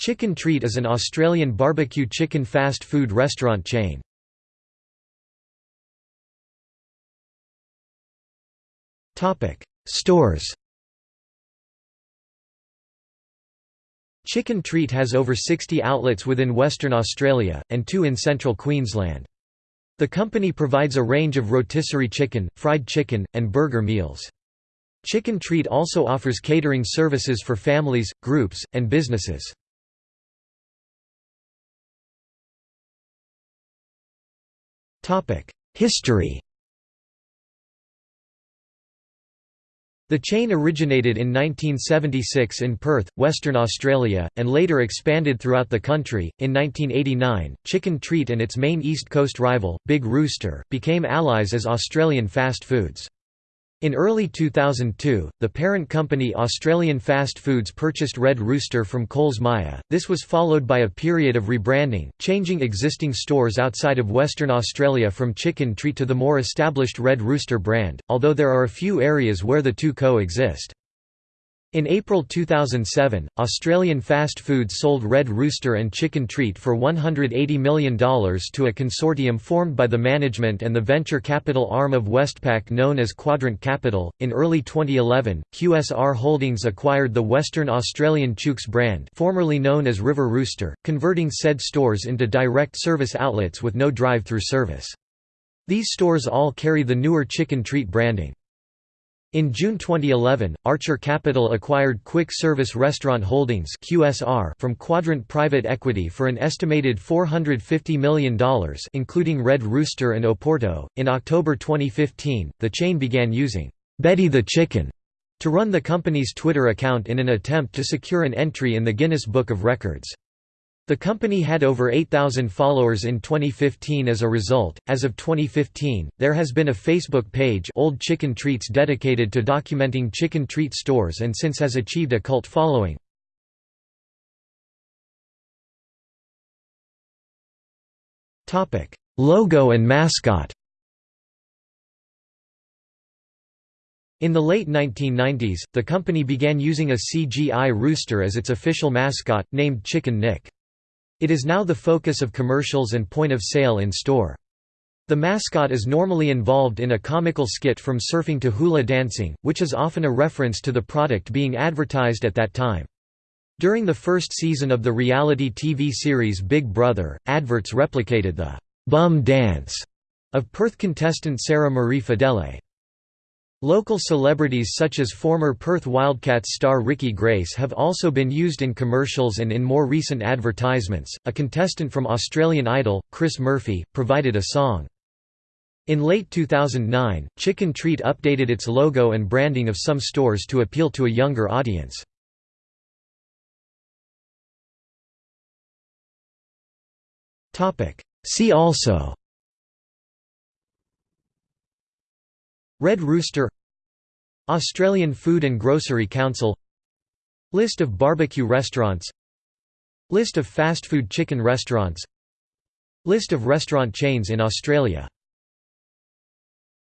Chicken Treat is an Australian barbecue chicken fast food restaurant chain. Stores Chicken Treat has over 60 outlets within Western Australia, and two in central Queensland. The company provides a range of rotisserie chicken, fried chicken, and burger meals. Chicken Treat also offers catering services for families, groups, and businesses. History The chain originated in 1976 in Perth, Western Australia, and later expanded throughout the country. In 1989, Chicken Treat and its main East Coast rival, Big Rooster, became allies as Australian fast foods. In early 2002, the parent company Australian Fast Foods purchased Red Rooster from Coles Myer. This was followed by a period of rebranding, changing existing stores outside of Western Australia from Chicken Treat to the more established Red Rooster brand, although there are a few areas where the two coexist. In April 2007, Australian fast food sold Red Rooster and Chicken Treat for $180 million to a consortium formed by the management and the venture capital arm of Westpac known as Quadrant Capital. In early 2011, QSR Holdings acquired the Western Australian Chooks brand, formerly known as River Rooster, converting said stores into direct service outlets with no drive-through service. These stores all carry the newer Chicken Treat branding. In June 2011, Archer Capital acquired Quick Service Restaurant Holdings (QSR) from Quadrant Private Equity for an estimated $450 million, including Red Rooster and Oporto. In October 2015, the chain began using Betty the Chicken to run the company's Twitter account in an attempt to secure an entry in the Guinness Book of Records. The company had over 8,000 followers in 2015 as a result. As of 2015, there has been a Facebook page, Old Chicken Treats, dedicated to documenting chicken treat stores and since has achieved a cult following. Topic: Logo and mascot. In the late 1990s, the company began using a CGI rooster as its official mascot, named Chicken Nick. It is now the focus of commercials and point of sale in store. The mascot is normally involved in a comical skit from surfing to hula dancing, which is often a reference to the product being advertised at that time. During the first season of the reality TV series Big Brother, adverts replicated the «bum dance» of Perth contestant Sara-Marie Fedele. Local celebrities such as former Perth Wildcats star Ricky Grace have also been used in commercials and in more recent advertisements. A contestant from Australian Idol, Chris Murphy, provided a song. In late 2009, Chicken Treat updated its logo and branding of some stores to appeal to a younger audience. See also Red Rooster Australian Food and Grocery Council List of barbecue restaurants List of fast food chicken restaurants List of restaurant chains in Australia